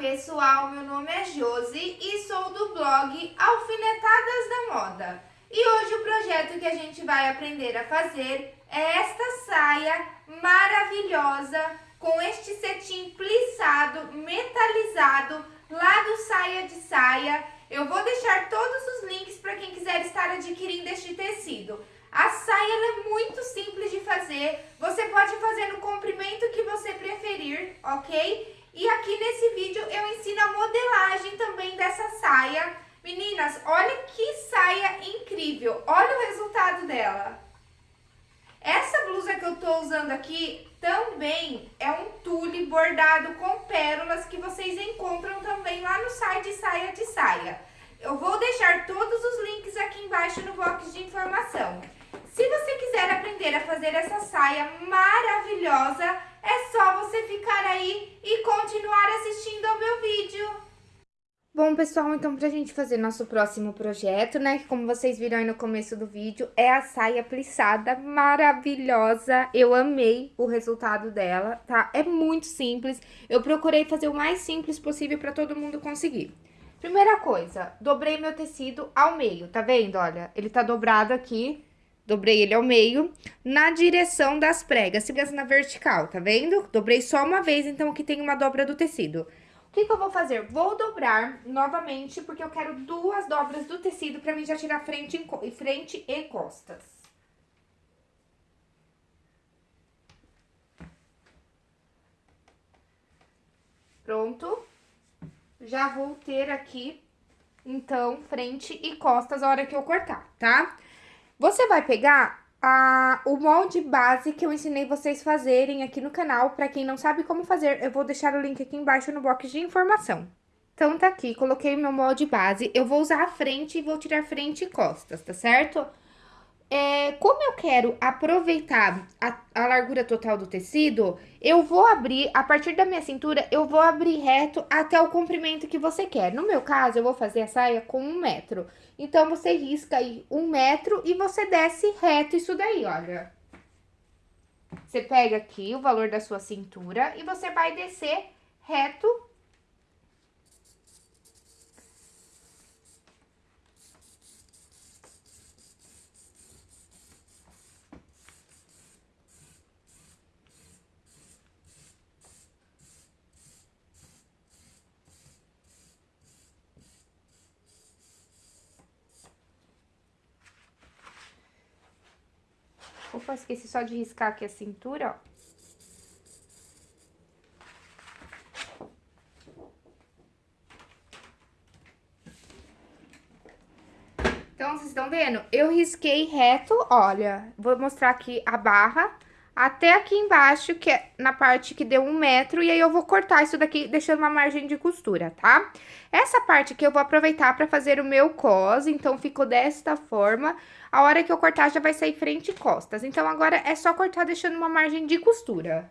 pessoal, meu nome é Josi e sou do blog Alfinetadas da Moda. E hoje o projeto que a gente vai aprender a fazer é esta saia maravilhosa com este cetim plissado, metalizado, lá do Saia de Saia. Eu vou deixar todos os links para quem quiser estar adquirindo este tecido. A saia é muito simples de fazer, você pode fazer no comprimento que você preferir, ok? E aqui nesse vídeo eu ensino a modelagem também dessa saia. Meninas, olha que saia incrível, olha o resultado dela. Essa blusa que eu tô usando aqui também é um tule bordado com pérolas que vocês encontram também lá no site Saia de Saia. Eu vou deixar todos os links aqui embaixo no box de informação. Aprender a fazer essa saia maravilhosa, é só você ficar aí e continuar assistindo ao meu vídeo. Bom, pessoal, então pra gente fazer nosso próximo projeto, né, que como vocês viram aí no começo do vídeo, é a saia plissada maravilhosa. Eu amei o resultado dela, tá? É muito simples. Eu procurei fazer o mais simples possível pra todo mundo conseguir. Primeira coisa, dobrei meu tecido ao meio, tá vendo? Olha, ele tá dobrado aqui, Dobrei ele ao meio, na direção das pregas, pregas na vertical, tá vendo? Dobrei só uma vez, então aqui tem uma dobra do tecido. O que, que eu vou fazer? Vou dobrar novamente, porque eu quero duas dobras do tecido pra mim já tirar frente e, frente e costas. Pronto. Já vou ter aqui, então, frente e costas a hora que eu cortar, tá? Tá? Você vai pegar a, o molde base que eu ensinei vocês fazerem aqui no canal. Pra quem não sabe como fazer, eu vou deixar o link aqui embaixo no box de informação. Então, tá aqui, coloquei meu molde base. Eu vou usar a frente e vou tirar frente e costas, tá certo? É, como eu quero aproveitar a, a, largura total do tecido, eu vou abrir, a partir da minha cintura, eu vou abrir reto até o comprimento que você quer. No meu caso, eu vou fazer a saia com um metro. Então, você risca aí um metro e você desce reto isso daí, olha. Você pega aqui o valor da sua cintura e você vai descer reto Opa, esqueci só de riscar aqui a cintura, ó. Então, vocês estão vendo? Eu risquei reto, olha, vou mostrar aqui a barra até aqui embaixo, que é na parte que deu um metro, e aí eu vou cortar isso daqui, deixando uma margem de costura, tá? Essa parte aqui eu vou aproveitar pra fazer o meu cos, então ficou desta forma. A hora que eu cortar já vai sair frente e costas, então agora é só cortar deixando uma margem de costura.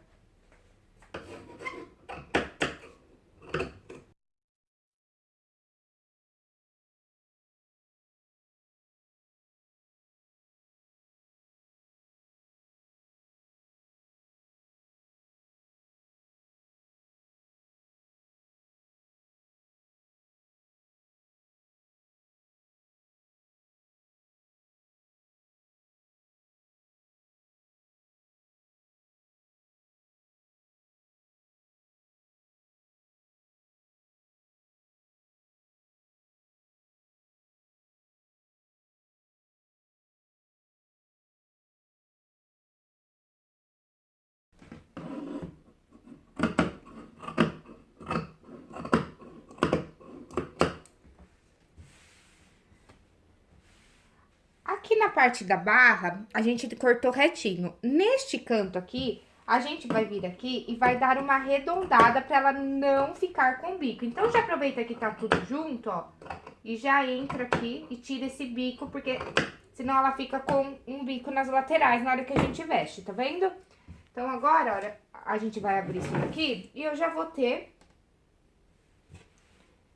Aqui na parte da barra, a gente cortou retinho. Neste canto aqui, a gente vai vir aqui e vai dar uma arredondada pra ela não ficar com bico. Então, já aproveita que tá tudo junto, ó, e já entra aqui e tira esse bico, porque senão ela fica com um bico nas laterais na hora que a gente veste, tá vendo? Então, agora, olha, a gente vai abrir isso daqui e eu já vou ter,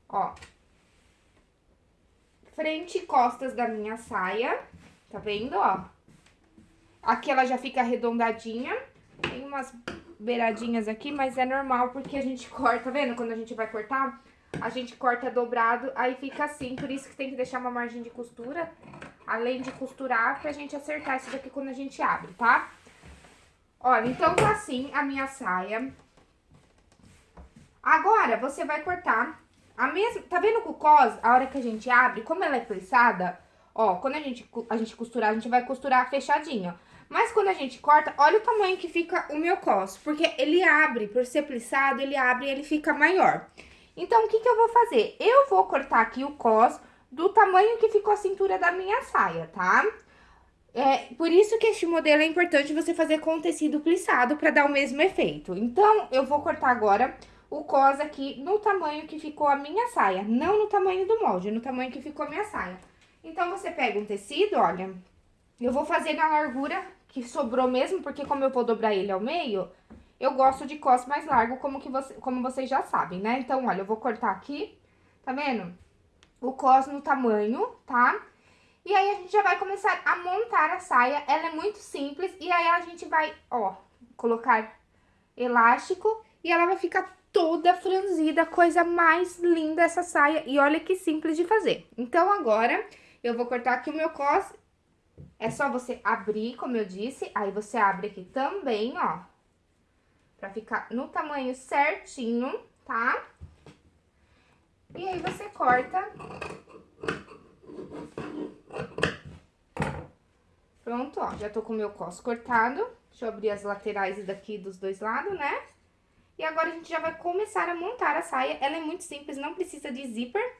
ó, frente e costas da minha saia, tá vendo, ó? Aqui ela já fica arredondadinha. Tem umas beiradinhas aqui, mas é normal porque a gente corta, tá vendo? Quando a gente vai cortar, a gente corta dobrado, aí fica assim. Por isso que tem que deixar uma margem de costura, além de costurar, pra gente acertar isso daqui quando a gente abre, tá? Olha, então tá assim a minha saia. Agora, você vai cortar a mesma... Tá vendo o cos, a hora que a gente abre, como ela é plissada, ó, quando a gente, a gente costurar, a gente vai costurar fechadinho. Mas quando a gente corta, olha o tamanho que fica o meu cos, porque ele abre, por ser plissado, ele abre e ele fica maior. Então, o que que eu vou fazer? Eu vou cortar aqui o cos do tamanho que ficou a cintura da minha saia, tá? É, por isso que este modelo é importante você fazer com tecido plissado para dar o mesmo efeito. Então, eu vou cortar agora o cos aqui no tamanho que ficou a minha saia, não no tamanho do molde, no tamanho que ficou a minha saia. Então, você pega um tecido, olha, eu vou fazer na largura que sobrou mesmo, porque como eu vou dobrar ele ao meio, eu gosto de cos mais largo, como, que você, como vocês já sabem, né? Então, olha, eu vou cortar aqui, tá vendo? O cos no tamanho, tá? E aí, a gente já vai começar a montar a saia, ela é muito simples, e aí a gente vai, ó, colocar elástico, e ela vai ficar toda franzida, coisa mais linda essa saia, e olha que simples de fazer. Então, agora, eu vou cortar aqui o meu cos é só você abrir, como eu disse, aí você abre aqui também, ó. Pra ficar no tamanho certinho, tá? E aí você corta. Pronto, ó, já tô com o meu cos cortado. Deixa eu abrir as laterais daqui dos dois lados, né? E agora a gente já vai começar a montar a saia. Ela é muito simples, não precisa de zíper.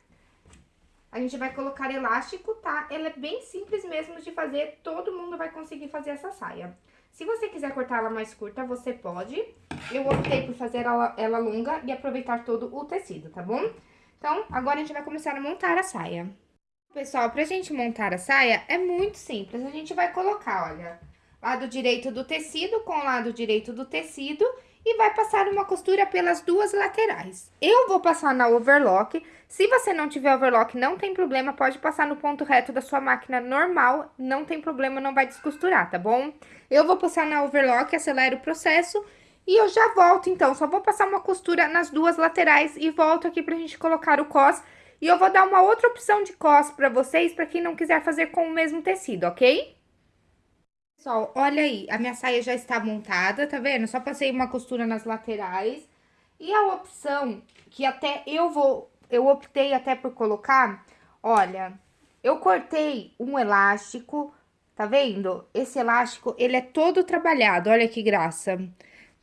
A gente vai colocar elástico, tá? Ela é bem simples mesmo de fazer, todo mundo vai conseguir fazer essa saia. Se você quiser cortar ela mais curta, você pode. Eu optei por fazer ela, ela longa e aproveitar todo o tecido, tá bom? Então, agora a gente vai começar a montar a saia. Pessoal, pra gente montar a saia, é muito simples. A gente vai colocar, olha, lado direito do tecido com lado direito do tecido e vai passar uma costura pelas duas laterais. Eu vou passar na overlock, se você não tiver overlock, não tem problema, pode passar no ponto reto da sua máquina normal, não tem problema, não vai descosturar, tá bom? Eu vou passar na overlock, acelero o processo e eu já volto, então, só vou passar uma costura nas duas laterais e volto aqui pra gente colocar o cos. E eu vou dar uma outra opção de cos pra vocês, pra quem não quiser fazer com o mesmo tecido, ok? Pessoal, olha aí, a minha saia já está montada, tá vendo? Só passei uma costura nas laterais. E a opção que até eu vou, eu optei até por colocar, olha, eu cortei um elástico, tá vendo? Esse elástico, ele é todo trabalhado, olha que graça.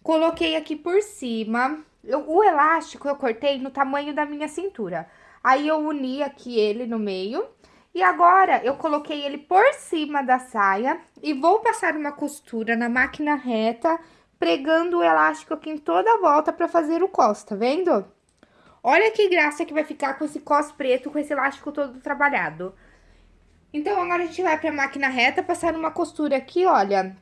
Coloquei aqui por cima, eu, o elástico eu cortei no tamanho da minha cintura. Aí, eu uni aqui ele no meio e agora, eu coloquei ele por cima da saia e vou passar uma costura na máquina reta, pregando o elástico aqui em toda a volta pra fazer o cos, tá vendo? Olha que graça que vai ficar com esse cos preto, com esse elástico todo trabalhado. Então, agora a gente vai pra máquina reta, passar uma costura aqui, olha,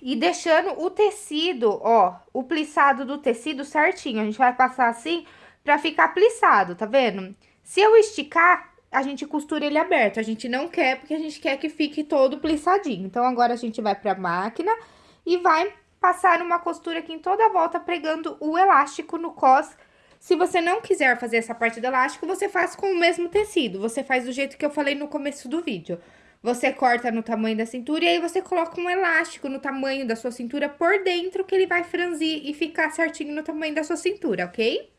e deixando o tecido, ó, o plissado do tecido certinho. A gente vai passar assim pra ficar plissado, tá vendo? Se eu esticar, a gente costura ele aberto. A gente não quer, porque a gente quer que fique todo plissadinho. Então, agora a gente vai pra máquina e vai passar uma costura aqui em toda a volta, pregando o elástico no cos. Se você não quiser fazer essa parte do elástico, você faz com o mesmo tecido. Você faz do jeito que eu falei no começo do vídeo. Você corta no tamanho da cintura e aí você coloca um elástico no tamanho da sua cintura por dentro, que ele vai franzir e ficar certinho no tamanho da sua cintura, ok?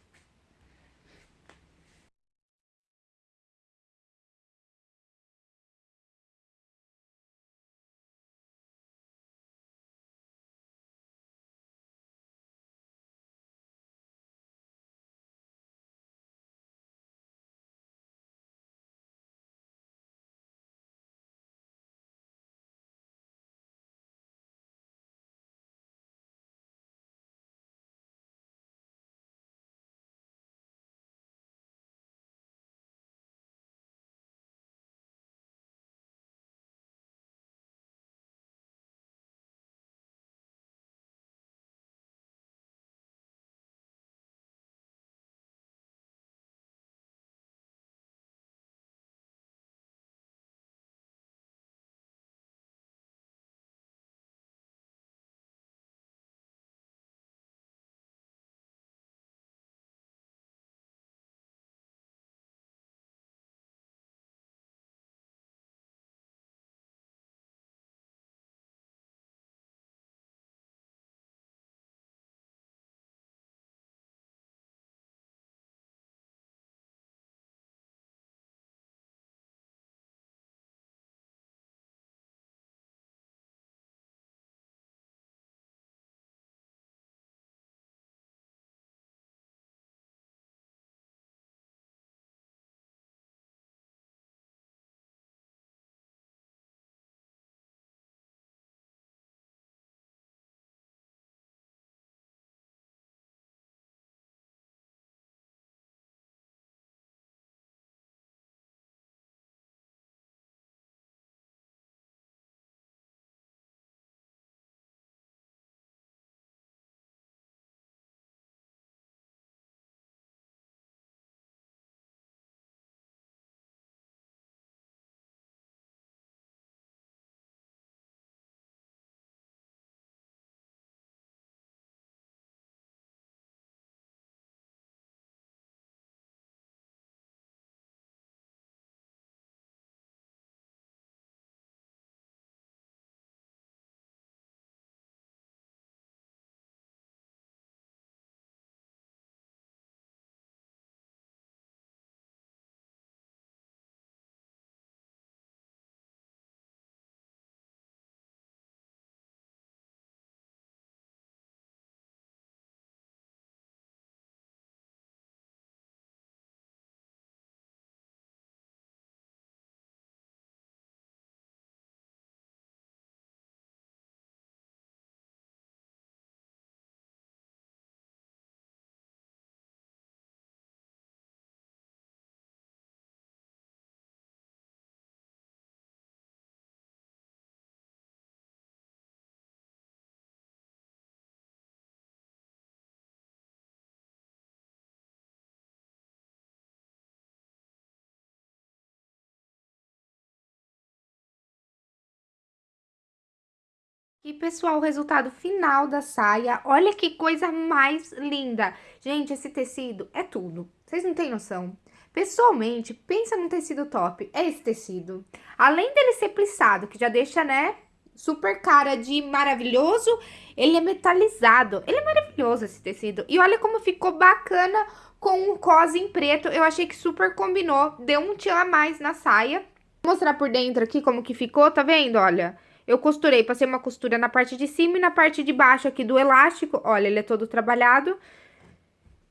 E, pessoal, o resultado final da saia, olha que coisa mais linda. Gente, esse tecido é tudo, vocês não têm noção. Pessoalmente, pensa num tecido top, é esse tecido. Além dele ser plissado, que já deixa, né, super cara de maravilhoso, ele é metalizado. Ele é maravilhoso esse tecido. E olha como ficou bacana com o cos em preto. Eu achei que super combinou, deu um tio a mais na saia. Vou mostrar por dentro aqui como que ficou, tá vendo? Olha, eu costurei, passei uma costura na parte de cima e na parte de baixo aqui do elástico. Olha, ele é todo trabalhado.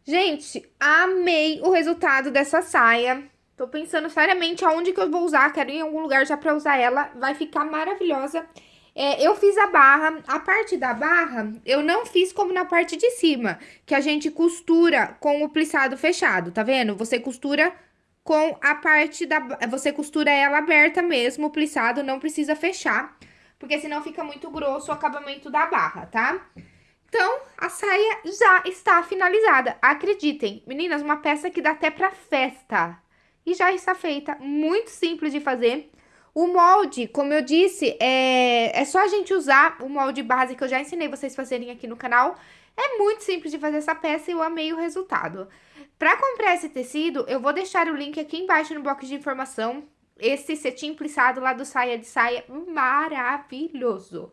Gente, amei o resultado dessa saia. Tô pensando seriamente aonde que eu vou usar. Quero ir em algum lugar já pra usar ela. Vai ficar maravilhosa. É, eu fiz a barra, a parte da barra eu não fiz como na parte de cima, que a gente costura com o plissado fechado, tá vendo? Você costura com a parte da... Você costura ela aberta mesmo, o plissado, não precisa fechar porque senão fica muito grosso o acabamento da barra, tá? Então, a saia já está finalizada. Acreditem, meninas, uma peça que dá até pra festa. E já está feita, muito simples de fazer. O molde, como eu disse, é, é só a gente usar o molde base que eu já ensinei vocês fazerem aqui no canal. É muito simples de fazer essa peça e eu amei o resultado. Para comprar esse tecido, eu vou deixar o link aqui embaixo no box de informação esse cetim plissado lá do Saia de Saia maravilhoso.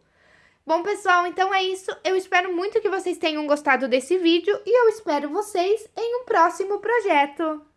Bom, pessoal, então é isso. Eu espero muito que vocês tenham gostado desse vídeo e eu espero vocês em um próximo projeto.